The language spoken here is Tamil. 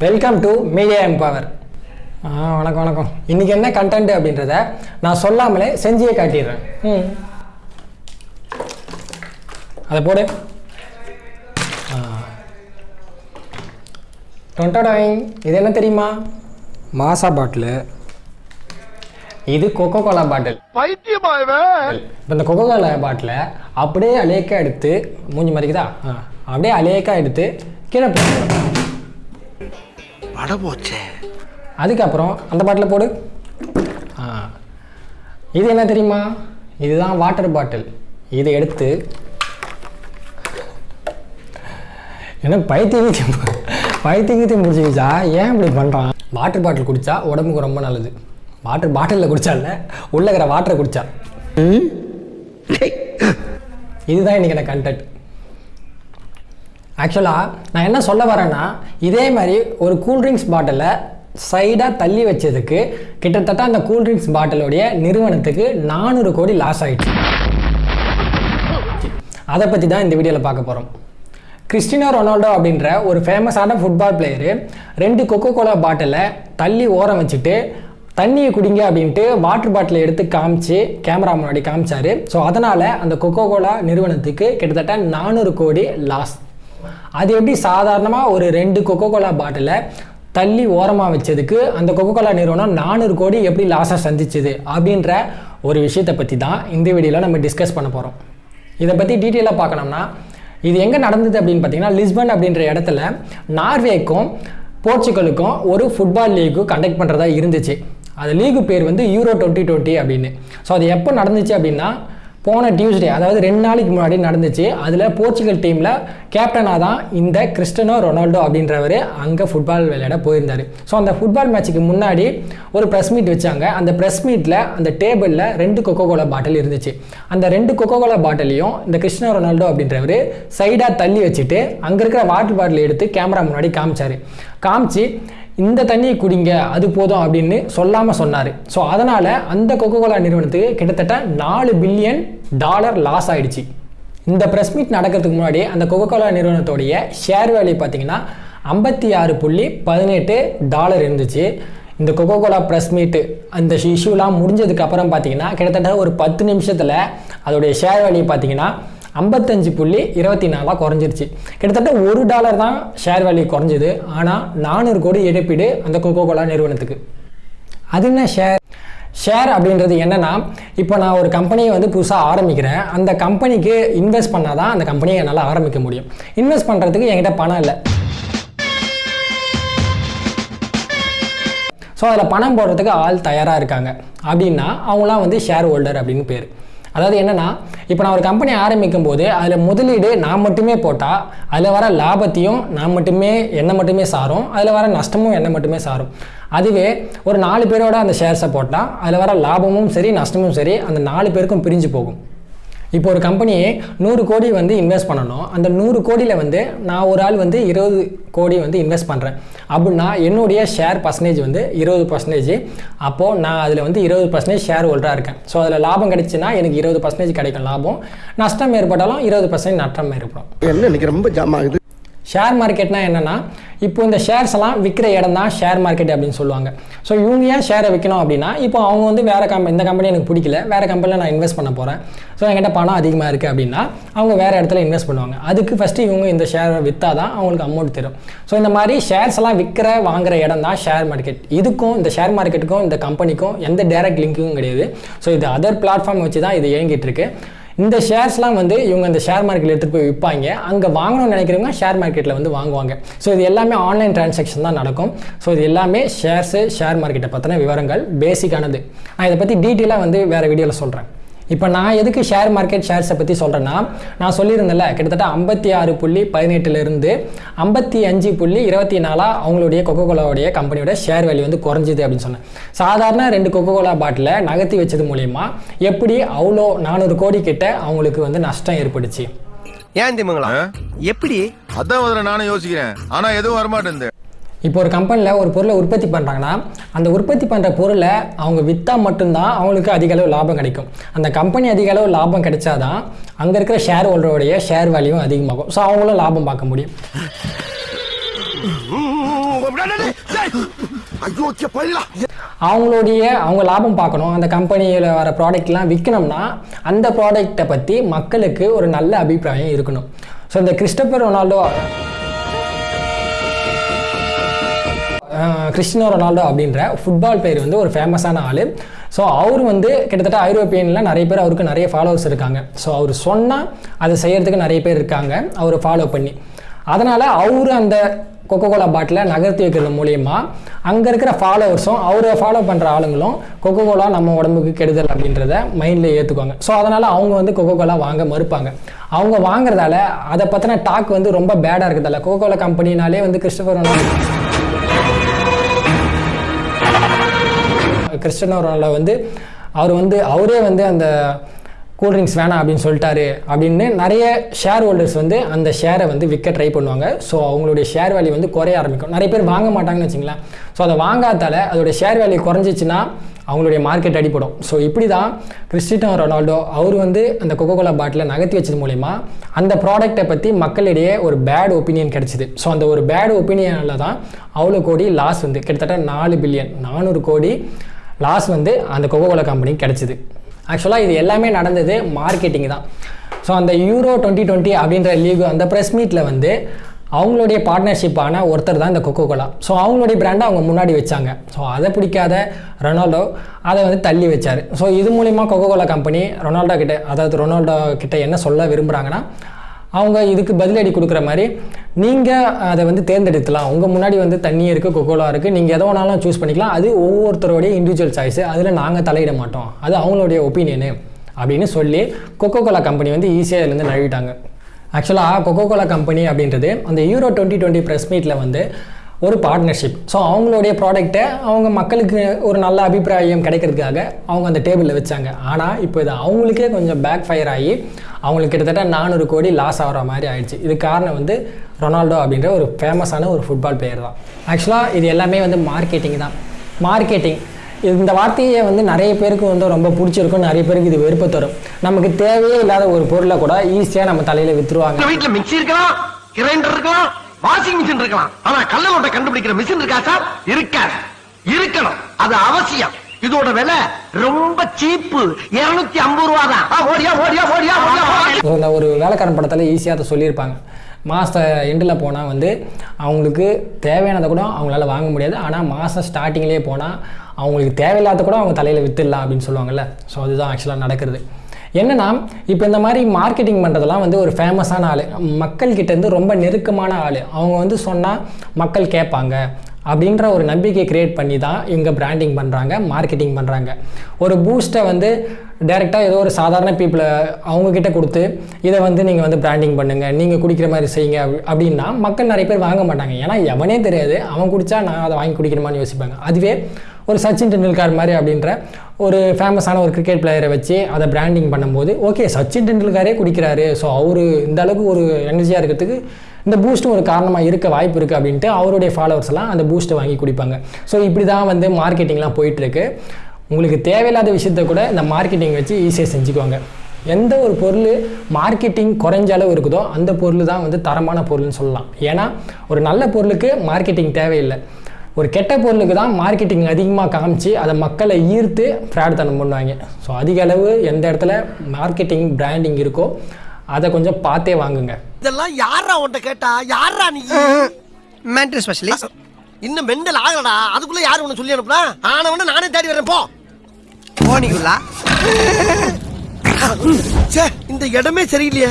வெல்கம் டு மீடியா எம்பவர் ஆ வணக்கம் வணக்கம். இன்றைக்கி என்ன கண்டென்ட் அப்படின்றத நான் சொல்லாமலே செஞ்சே காட்டிடுறேன். ம். அதை போடு. டொண்டடாயிங் இது என்ன தெரியுமா? மாசா பாட்டிலு. இது கொக்கோ கோலா பாட்டில் இப்போ இந்த கொக்கோ கோலா பாட்டிலை அப்படியே அலேக்கா எடுத்து மூஞ்சி மறிக்குதா? ஆ அப்படியே அலேக்கா எடுத்து கீழே போட்டு பட போச்சே அதுக்கப்புறம் அந்த பாட்டில் போடு. ஆ. இது என்ன தெரியுமா? இதுதான் வாட்டர் பாட்டில் இதை எடுத்து என்ன பைத்தியங்கத்தையும் பைத்தியங்கத்தையும் முடிச்சுக்கிச்சா? ஏன் இப்படி பண்ணுறான் வாட்டர் பாட்டில் குடித்தா உடம்புக்கு ரொம்ப நல்லது. வாட்டர் பாட்டிலில் குடிச்சா இல்லை உள்ள இருக்கிற வாட்டரை குடித்தா இதுதான் இன்றைக்கி எனக்கு கண்டென்ட் ஆக்சுவலாக நான் என்ன சொல்ல வரேன்னா இதே மாதிரி ஒரு கூல்ட்ரிங்க்ஸ் பாட்டிலை சைடாக தள்ளி வச்சதுக்கு கிட்டத்தட்ட அந்த கூல்ட்ரிங்க்ஸ் பாட்டிலுடைய நிறுவனத்துக்கு நானூறு கோடி லாஸ் ஆகிடுச்சு அதை பற்றி தான் இந்த வீடியோவில் பார்க்க போகிறோம் கிறிஸ்டினோ ரொனால்டோ அப்படின்ற ஒரு ஃபேமஸான ஃபுட்பால் பிளேயரு ரெண்டு கொக்கோ கோலா பாட்டிலை தள்ளி ஓரம் வச்சுட்டு தண்ணியை குடிங்க அப்படின்ட்டு வாட்டர் பாட்டிலை எடுத்து காமிச்சு கேமரா முன்னாடி காமிச்சாரு. ஸோ அதனால் அந்த கொக்கோ கோலா நிறுவனத்துக்கு கிட்டத்தட்ட நானூறு கோடி லாஸ் அது எப்படி சாதாரணமாக ஒரு ரெண்டு கொக்கோ கோலா பாட்டிலை தள்ளி ஓரமாக வச்சதுக்கு அந்த கொக்கோ கோலா நிறுவனம் நானூறு கோடி எப்படி லாஸாக சந்திச்சுது அப்படின்ற ஒரு விஷயத்தை பற்றி தான் இந்த வீடியோவில் நம்ம டிஸ்கஸ் பண்ண போகிறோம் இதை பற்றி டீட்டெயிலாக பார்க்கணும்னா இது எங்கே நடந்தது அப்படின்னு பார்த்தீங்கன்னா லிஸ்பன் அப்படின்ற இடத்துல நார்வேக்கும் போர்ச்சுகலுக்கும் ஒரு ஃபுட்பால் லீக்கு கண்டக்ட் பண்ணுறதா இருந்துச்சு. அது லீகு பேர் வந்து யூரோ டுவெண்ட்டி டுவெண்ட்டி அப்படின்னு. ஸோ அது எப்போ நடந்துச்சு அப்படின்னா போன டியூஸ்டே அதாவது ரெண்டு நாளைக்கு முன்னாடி நடந்துச்சு. அதில் போர்ச்சுகல் டீமில் கேப்டனாக தான் இந்த கிறிஸ்டனோ ரொனால்டோ அப்படின்றவர் அங்கே ஃபுட்பால் விளையாட போயிருந்தார். ஸோ அந்த ஃபுட்பால் மேட்ச்சுக்கு முன்னாடி ஒரு ப்ரெஸ் மீட் வச்சாங்க. அந்த ப்ரெஸ் மீட்டில் அந்த டேபிளில் ரெண்டு கொக்கோ கோலா பாட்டில் இருந்துச்சு. அந்த ரெண்டு கொக்கோ கோலா பாட்டிலையும் இந்த கிறிஸ்டனோ ரொனால்டோ அப்படின்றவர் சைடாக தள்ளி வச்சுட்டு அங்கே இருக்கிற வாட்டர் பாட்டில் எடுத்து கேமரா முன்னாடி காமிச்சார். காமிச்சு இந்த தண்ணியை குடிங்க அது போதும் அப்படின்னு சொல்லாமல் சொன்னார். ஸோ அதனால் அந்த கொக்கோ கோலா நிறுவனத்துக்கு கிட்டத்தட்ட நாலு பில்லியன் டாலர் லாஸ் ஆகிடுச்சு இந்த ப்ரெஸ் மீட் நடக்கிறதுக்கு முன்னாடி அந்த கொக்கோ கோலா நிறுவனத்தோடைய ஷேர் வேல்யூ பார்த்தீங்கன்னா ஐம்பத்தி ஆறு புள்ளி பதினெட்டு டாலர் இருந்துச்சு. இந்த கொக்கோ கோலா ப்ரெஸ் மீட்டு அந்த இஷ்யூலாம் முடிஞ்சதுக்கு அப்புறம் பார்த்தீங்கன்னா கிட்டத்தட்ட ஒரு பத்து நிமிஷத்தில் அதோடைய ஷேர் வேல்யூ பார்த்தீங்கன்னா ஐம்பத்தஞ்சு புள்ளி இருபத்தி நாலாக குறைஞ்சிருச்சு. கிட்டத்தட்ட ஒரு டாலர் தான் ஷேர் வேல்யூ குறைஞ்சிது. ஆனால் நானூறு கோடி இழப்பீடு அந்த கோகோ கோலா நிறுவனத்துக்கு. அது என்ன ஷேர் ஷேர் அப்படின்றது என்னன்னா இப்போ நான் ஒரு கம்பெனியை வந்து புதுசாக ஆரம்பிக்கிறேன். அந்த கம்பெனிக்கு இன்வெஸ்ட் பண்ணால் தான் அந்த கம்பெனியை என்னால் ஆரம்பிக்க முடியும். இன்வெஸ்ட் பண்ணுறதுக்கு என்கிட்ட பணம் இல்லை. ஸோ அதில் பணம் போடுறதுக்கு ஆள் தயாராக இருக்காங்க. அப்படின்னா அவங்களாம் வந்து ஷேர் ஹோல்டர் அப்படின்னு பேர். அதாவது என்னென்னா இப்போ நான் ஒரு கம்பெனி ஆரம்பிக்கும் போது அதில் முதலீடு நான் மட்டுமே போட்டால் அதில் வர லாபத்தையும் நான் மட்டுமே என்னை மட்டுமே சாரும் அதில் வர நஷ்டமும் என்னை மட்டுமே சாரும். அதுவே ஒரு நாலு பேரோட அந்த ஷேர்ஸை போட்டால் அதில் வர லாபமும் சரி நஷ்டமும் சரி அந்த நாலு பேருக்கும் பிரிஞ்சு போகும். இப்போ ஒரு கம்பெனியே நூறு கோடி வந்து இன்வெஸ்ட் பண்ணணும். அந்த நூறு கோடியில் வந்து நான் ஒரு ஆள் வந்து இருபது கோடி வந்து இன்வெஸ்ட் பண்ணுறேன் அப்படின்னா என்னுடைய ஷேர் பர்சன்டேஜ் வந்து இருபது பர்சன்டேஜ் அப்போது நான் அதில் வந்து இருபது பர்சன்டேஜ் ஷேர் ஹோல்டராக இருக்கேன். ஸோ அதில் லாபம் கிடைச்சுன்னா எனக்கு இருபது பர்சன்டேஜ் கிடைக்கும் லாபம். நஷ்டம் ஏற்பட்டாலும் இருபது பர்சன்டேஜ் நஷ்டம் ஏற்படும். என்ன இன்னைக்கு ரொம்ப ஜாம் ஆகுது. ஷேர் மார்க்கெட்னா என்னென்னா இப்போ இந்த ஷேர்ஸ் எல்லாம் விற்கிற இடம் தான் ஷேர் மார்க்கெட் அப்படின்னு சொல்லுவாங்க. ஸோ இவங்க ஏன் ஷேரை விற்கணும் அப்படின்னா இப்போ அவங்க வந்து வேறு கம்பெனி இந்த கம்பெனி எனக்கு பிடிக்கல வேறு கம்பெனியில் நான் இன்வெஸ்ட் பண்ண போகிறேன் ஸோ என்கிட்ட பணம் அதிகமாக இருக்குது அப்படின்னா அவங்க வேறு இடத்துல இன்வெஸ்ட் பண்ணுவாங்க. அதுக்கு ஃபஸ்ட்டு இவங்க இந்த ஷேரை விற்றா தான் அவங்களுக்கு அமௌண்ட் தரும். ஸோ இந்த மாதிரி ஷேர்ஸ் எல்லாம் விற்கிற வாங்குற இடம் தான் ஷேர் மார்க்கெட் இதுக்கும் இந்த ஷேர் மார்க்கெட்டுக்கும் இந்த கம்பெனிக்கும் எந்த டேரக்ட் லிங்க்கும் கிடையாது. ஸோ இது அதர் பிளாட்ஃபார்ம் வச்சு தான் இது இயங்கிட்டு இருக்கு. இந்த ஷேர்ஸ்லாம் வந்து இவங்க அந்த ஷேர் மார்க்கெட்டில் எடுத்துகிட்டு போய் விற்பாங்க அங்கே வாங்கணும்னு நினைக்கிறவங்க ஷேர் மார்க்கெட்டில் வந்து வாங்குவாங்க. ஸோ இது எல்லாமே ஆன்லைன் டிரான்சாக்ஷன் தான் நடக்கும். ஸோ இது எல்லாமே ஷேர்ஸு ஷேர் மார்க்கெட்டை பற்றின விவரங்கள் பேசிக்கானது நான் இதை பற்றி டீட்டெயிலாக வந்து வேறு வீடியோவில் சொல்கிறேன் இப்போ நான் எதுக்கு ஷேர் மார்க்கெட் ஷேர்ஸை பற்றி சொல்கிறேன்னா நான் சொல்லியிருந்தேன்ல கிட்டத்தட்ட ஐம்பத்தி ஆறு புள்ளி பதினெட்டுலேருந்து ஐம்பத்தி அஞ்சு புள்ளி இருபத்தி நாலாக அவங்களுடைய கொக்கோ கோலாவுடைய கம்பெனியோட ஷேர் வேல்யூ வந்து குறைஞ்சிது அப்படின்னு சொன்னேன். சாதாரண ரெண்டு கொக்கோ கோலா பாட்டிலை நகர்த்தி வச்சது மூலயமா எப்படி அவ்வளோ நானூறு கோடி கிட்ட அவங்களுக்கு வந்து நஷ்டம் ஏற்பட்டுச்சு? ஏன் திமுங்களா எப்படி? அதான் நானும் யோசிக்கிறேன். ஆனா எதுவும் வரமாட்டேன் இப்போ ஒரு கம்பெனியில் ஒரு பொருளை உற்பத்தி பண்ணுறாங்கன்னா அந்த உற்பத்தி பண்ணுற பொருளை அவங்க விற்றா மட்டும்தான் அவங்களுக்கு அதிக அளவு லாபம் கிடைக்கும். அந்த கம்பெனி அதிக அளவு லாபம் கிடைச்சாதான் அங்கே இருக்கிற ஷேர் ஹோல்டருடைய ஷேர் வேல்யூவும் அதிகமாகும் ஸோ அவங்களும் லாபம் பார்க்க முடியும். அவங்களுடைய அவங்க லாபம் பார்க்கணும். அந்த கம்பெனியில் வர ப்ராடக்ட்லாம் விற்கணும்னா அந்த ப்ராடக்ட்டை பற்றி மக்களுக்கு ஒரு நல்ல அபிப்பிராயம் இருக்கணும். ஸோ இந்த கிறிஸ்டபர் ரொனால்டோ கிறிஸ்டினோ ரொனால்டோ அப்படின்ற ஃபுட்பால் பிளேயர் வந்து ஒரு ஃபேமஸான ஆள். ஸோ அவர் வந்து கிட்டத்தட்ட ஐரோப்பியனில் நிறைய பேர் அவருக்கு நிறைய ஃபாலோவர்ஸ் இருக்காங்க. ஸோ அவர் சொன்னால் அதை செய்கிறதுக்கு நிறைய பேர் இருக்காங்க. அவர் ஃபாலோ பண்ணி. அதனால் அவர் அந்த கொக்கோ கோலா பாட்டிலை நகர்த்தி வைக்கிறது மூலியமாக அங்கே இருக்கிற ஃபாலோவர்ஸும் அவரை ஃபாலோ பண்ணுற ஆளுங்களும் கொக்கோ கோலா நம்ம உடம்புக்கு கெடுதல் அப்படின்றத மைண்டில் ஏற்றுக்குவாங்க ஸோ அதனால் அவங்க வந்து கொக்கோ கோலா வாங்க மறுப்பாங்க. அவங்க வாங்குறதால அதை பற்றின டாக் வந்து ரொம்ப பேடாக இருக்கிறதால கொக்கோ கோலா கம்பெனினாலே வந்து கிறிஸ்டபர் கிறிஸ்டனோ ரொனால்டோ வந்து அவர் வந்து அவரே வந்து அந்த கூல்ட்ரிங்க்ஸ் வேணாம் அப்படின்னு சொல்லிட்டாரு அப்படின்னு நிறைய ஷேர் ஹோல்டர்ஸ் வந்து அந்த ஷேரை வந்து விற்க ட்ரை பண்ணுவாங்க. ஸோ அவங்களுடைய ஷேர் வேல்யூ வந்து குறைய ஆரம்பிக்கும். நிறைய பேர் வாங்க மாட்டாங்கன்னு வச்சுங்களேன். ஸோ அதை வாங்காதால அதோட ஷேர் வேல்யூ குறைஞ்சிச்சுன்னா அவங்களுடைய மார்க்கெட் அடிப்படும் ஸோ இப்படி தான் கிறிஸ்டினோ ரொனால்டோ அவர் வந்து அந்த கொக்கோ கோலா பாட்டிலை நகர்த்தி வச்சது மூலிமா அந்த ப்ராடக்ட்டை பற்றி மக்களிடையே ஒரு பேட் ஒப்பீனியன் கிடச்சிது. ஸோ அந்த ஒரு பேட் ஒப்பீனியனில் தான் அவ்வளோ கோடி லாஸ் வந்து. கிட்டத்தட்ட நாலு பில்லியன் நானூறு கோடி லாஸ் வந்து அந்த கொக்கோ கோலா கம்பெனிக்கு கிடச்சிது. ஆக்சுவலாக இது எல்லாமே நடந்தது மார்க்கெட்டிங் தான். ஸோ அந்த யூரோ டுவெண்ட்டி டுவெண்ட்டி அப்படின்ற லீக் அந்த ப்ரெஸ் மீட்டில் வந்து அவங்களுடைய பார்ட்னர்ஷிப்பான ஒருத்தர் தான் இந்த கொக்கோ கோலா ஸோ அவங்களுடைய பிராண்டை அவங்க முன்னாடி வச்சாங்க. ஸோ அதை பிடிக்காத ரொனால்டோ அதை வந்து தள்ளி வச்சார். ஸோ இது மூலிமா கொக்கோ கோலா கம்பெனி ரொனால்டோ கிட்ட அதாவது ரொனால்டோ கிட்ட என்ன சொல்ல விரும்புகிறாங்கன்னா அவங்க இதுக்கு பதிலடி கொடுக்குற மாதிரி நீங்கள் அதை வந்து தேர்ந்தெடுக்கலாம். உங்கள் முன்னாடி வந்து தண்ணி இருக்குது கொக்கோலா இருக்குது நீங்கள் எதை வேணாலும் சூஸ் பண்ணிக்கலாம். அது ஒவ்வொருத்தருடைய இண்டிவிஜுவல் சாய்ஸு அதில் நாங்கள் தலையிட மாட்டோம். அது அவங்களுடைய ஒப்பீனியனு அப்படின்னு சொல்லி கொக்கோ கோலா கம்பெனி வந்து ஈஸியாக இதுலேருந்து நழுவிட்டாங்க. ஆக்சுவலாக கொக்கோ கோலா கம்பெனி அப்படின்றது அந்த யூரோ டுவெண்ட்டி டுவெண்ட்டி ப்ரெஸ் மீட்டில் வந்து ஒரு பார்ட்னர்ஷிப் ஸோ அவங்களுடைய ப்ராடக்ட்டை அவங்க மக்களுக்கு ஒரு நல்ல அபிப்பிராயம் கிடைக்கிறதுக்காக அவங்க அந்த டேபிளில் வச்சாங்க. ஆனால் இப்போ இது அவங்களுக்கே கொஞ்சம் பேக் ஃபயர் ஆகி அவங்களுக்கு கிட்டத்தட்ட நானூறு கோடி லாஸ் ஆகிற மாதிரி ஆயிடுச்சு. இது காரணம் வந்து ரொனால்டோ அப்படின்ற ஒரு ஃபேமஸான ஒரு ஃபுட்பால் பிளேயர் தான். ஆக்சுவலாக இது எல்லாமே வந்து மார்க்கெட்டிங் தான். மார்க்கெட்டிங் இந்த வார்த்தையை வந்து நிறைய பேருக்கு வந்து ரொம்ப பிடிச்சிருக்கும். நிறைய பேருக்கு இது வெறுப்பு தரும். நமக்கு தேவையே இல்லாத ஒரு பொருளை கூட ஈஸியாக நம்ம தலையில் விற்றுருவாங்க வீட்டில் மிக்சி இருக்கலாம் கிரைண்டர் இருக்கலாம் வாஷிங் மிஷின் இருக்கலாம். ஆனால் கல்லை கண்டுபிடிக்கிற மிஷின் இருக்கா சார்? இருக்காது. இருக்கணும். அது அவசியம். இதோட விலை ரொம்ப சீப்பு. இருநூத்தி ஐம்பது ரூபா தான் ஓடியா ஓடியா ஓடியா ஓடியா இந்த ஒரு வேலைக்காரன் படத்தில் ஈஸியாக அதை சொல்லியிருப்பாங்க. மாத எண்டில் போனால் வந்து அவங்களுக்கு தேவையானதை கூட அவங்களால வாங்க முடியாது. ஆனால் மாதம் ஸ்டார்டிங்லேயே போனால் அவங்களுக்கு தேவையில்லாத கூட அவங்க தலையில் வித்துடலாம் அப்படின்னு சொல்லுவாங்கல்ல. ஸோ அதுதான் ஆக்சுவலாக நடக்கிறது. என்னன்னா இப்போ இந்த மாதிரி மார்க்கெட்டிங் பண்ணுறதெல்லாம் வந்து ஒரு ஃபேமஸான ஆள். மக்கள்கிட்டேருந்து ரொம்ப நெருக்கமான ஆள். அவங்க வந்து சொன்னால் மக்கள் கேட்பாங்க. அப்படின்ற ஒரு நம்பிக்கை கிரியேட் பண்ணி தான் இவங்க பிராண்டிங் பண்ணுறாங்க மார்க்கெட்டிங் பண்ணுறாங்க ஒரு பூஸ்ட்டை வந்து டைரெக்டாக ஏதோ ஒரு சாதாரண பீப்புளை அவங்கக்கிட்ட கொடுத்து இதை வந்து நீங்கள் வந்து பிராண்டிங் பண்ணுங்கள் நீங்கள் குடிக்கிற மாதிரி செய்யுங்க அப்படின்னா மக்கள் நிறைய பேர் வாங்க மாட்டாங்க. ஏன்னா எவனே தெரியாது அவன் குடித்தா நான் அதை வாங்கி குடிக்கணுமான்னு யோசிப்பாங்க. அதுவே ஒரு சச்சின் டெண்டுல்கர் மாதிரி அப்படின்ற ஒரு ஃபேமஸான ஒரு கிரிக்கெட் பிளேயரை வச்சு அதை பிராண்டிங் பண்ணும்போது ஓகே சச்சின் டெண்டுல்கரே குடிக்கிறாரு. ஸோ அவர் இந்த அளவுக்கு ஒரு எனர்ஜியாக இருக்கிறதுக்கு இந்த பூஸ்ட்டும் ஒரு காரணமாக இருக்க வாய்ப்பு இருக்குது அப்படின்ட்டு அவருடைய ஃபாலோவர்ஸ் எல்லாம் அந்த பூஸ்ட்டை வாங்கி குடிப்பாங்க. ஸோ இப்படி தான் வந்து மார்க்கெட்டிங்லாம் போயிட்டுருக்கு. உங்களுக்கு தேவையில்லாத விஷயத்த கூட இந்த மார்க்கெட்டிங் வச்சு ஈஸியாக செஞ்சுக்குவாங்க. எந்த ஒரு பொருள் மார்க்கெட்டிங் குறைஞ்ச அளவு இருக்குதோ அந்த பொருள் தான் வந்து தரமான பொருள்னு சொல்லலாம். ஏன்னா ஒரு நல்ல பொருளுக்கு மார்க்கெட்டிங் தேவையில்லை. ஒரு கெட்ட பொருளுக்கு தான் மார்க்கெட்டிங் அதிகமாக காமிச்சு அதை மக்களை ஈர்த்து ஃப்ராட் தனம் பண்ணுவாங்க. ஸோ அதிக அளவு எந்த இடத்துல மார்க்கெட்டிங் பிராண்டிங் இருக்கோ அதை கொஞ்சம் பார்த்தே வாங்குங்க. இதெல்லாம் யாரா உன்ட்ட கேட்டா? யாரா நீ? மென்டல் ஸ்பெஷலிஸ்ட் இன்னும் மெண்டல் ஆகலடா. அதுக்குள்ள யாரு உன்னை சொல்லி அனுப்புனா? ஆனவன நானே தேடி வரேன் போ. போனிக்குள்ளா ச்சே, இந்த இடமே சரியில்லையே.